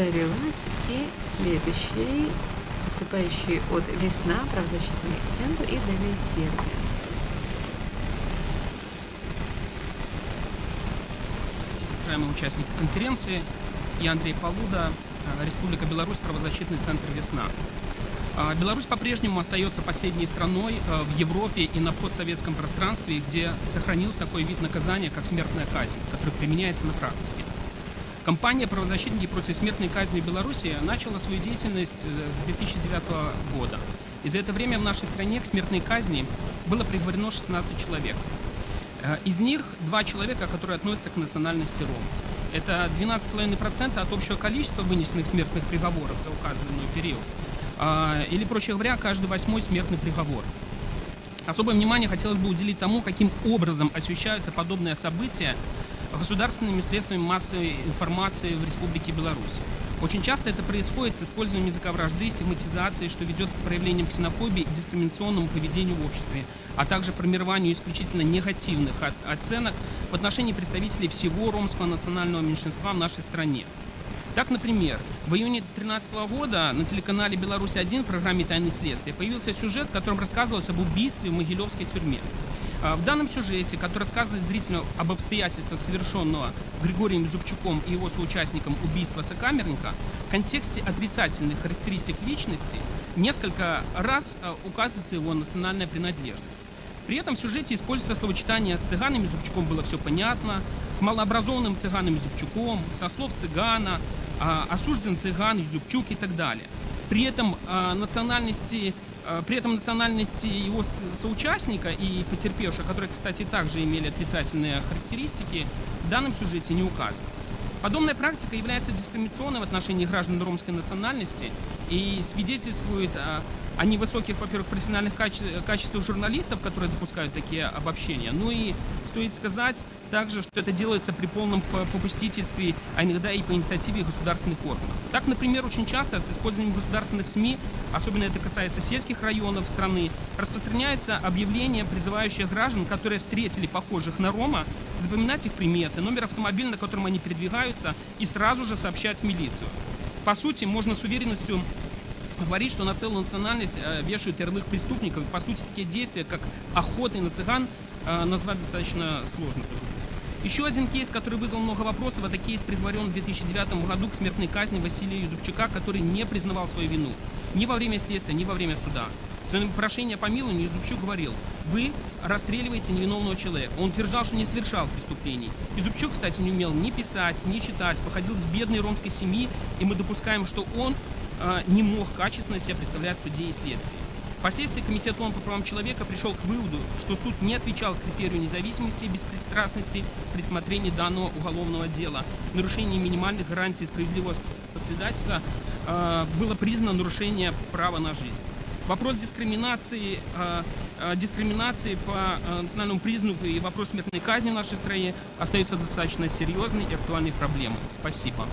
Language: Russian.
повторилось. И следующий, выступающий от «Весна», правозащитный центр и далее Сербия. Уважаемые участники конференции, я Андрей Полуда, э, Республика Беларусь, правозащитный центр «Весна». А, Беларусь по-прежнему остается последней страной э, в Европе и на постсоветском пространстве, где сохранился такой вид наказания, как смертная казнь, который применяется на практике. Компания «Правозащитники против смертной казни Беларуси» начала свою деятельность э, с 2009 года. И за это время в нашей стране к смертной казни было приговорено 16 человек. Э, из них два человека, которые относятся к национальности ром. Это 12,5% от общего количества вынесенных смертных приговоров за указанный период. А, или, проще говоря, каждый восьмой смертный приговор. Особое внимание хотелось бы уделить тому, каким образом освещаются подобные события государственными средствами массовой информации в Республике Беларусь. Очень часто это происходит с использованием языка вражды стигматизации, что ведет к проявлениям ксенофобии и дискриминационному поведению в обществе, а также формированию исключительно негативных оценок в отношении представителей всего ромского национального меньшинства в нашей стране. Так, например, в июне 2013 года на телеканале «Беларусь-1» в программе «Тайны следствия» появился сюжет, в котором рассказывалось об убийстве в Могилевской тюрьме. А, в данном сюжете, который рассказывает зрителю об обстоятельствах совершенного Григорием Зубчуком и его соучастником убийства сокамерника, в контексте отрицательных характеристик личности несколько раз а, указывается его национальная принадлежность. При этом в сюжете используется словочитание с цыганами Зубчуком было все понятно, с малообразованным цыганами Зубчуком, со слов цыгана, а, осужден цыган, Зубчук и так далее. При этом национальности при этом национальности его соучастника и потерпевшего, которые, кстати, также имели отрицательные характеристики, в данном сюжете не указывались. Подобная практика является дискриминационной в отношении граждан ромской национальности и свидетельствует о, о невысоких, во-первых, профессиональных каче качествах журналистов, которые допускают такие обобщения. Ну и стоит сказать также, что это делается при полном попустительстве, а иногда и по инициативе государственных органов. Так, например, очень часто с использованием государственных СМИ, особенно это касается сельских районов страны, распространяются объявления, призывающие граждан, которые встретили похожих на Рома, запоминать их приметы, номер автомобиля, на котором они передвигаются, и сразу же сообщать в милицию. По сути, можно с уверенностью говорить, что на целую национальность э, вешают ярлык преступников. По сути, такие действия, как охоты на цыган, э, назвать достаточно сложно. Еще один кейс, который вызвал много вопросов, это кейс приговорен в 2009 году к смертной казни Василия Юзупчука, который не признавал свою вину ни во время следствия, ни во время суда. В своем прошении о помиловании Юзупчук говорил, вы расстреливаете невиновного человека. Он утверждал, что не совершал преступлений. Юзупчук, кстати, не умел ни писать, ни читать, походил с бедной ромской семьи, и мы допускаем, что он э, не мог качественно себя представлять в суде и следствии. Впоследствии Комитет ООН по правам человека пришел к выводу, что суд не отвечал критерию независимости и беспристрастности при смотрении данного уголовного дела. Нарушение минимальных гарантий справедливого председательства э, было признано нарушение права на жизнь. Вопрос дискриминации, э, э, дискриминации по э, национальному признаку и вопрос смертной казни в нашей стране остается достаточно серьезной и актуальной проблемой. Спасибо.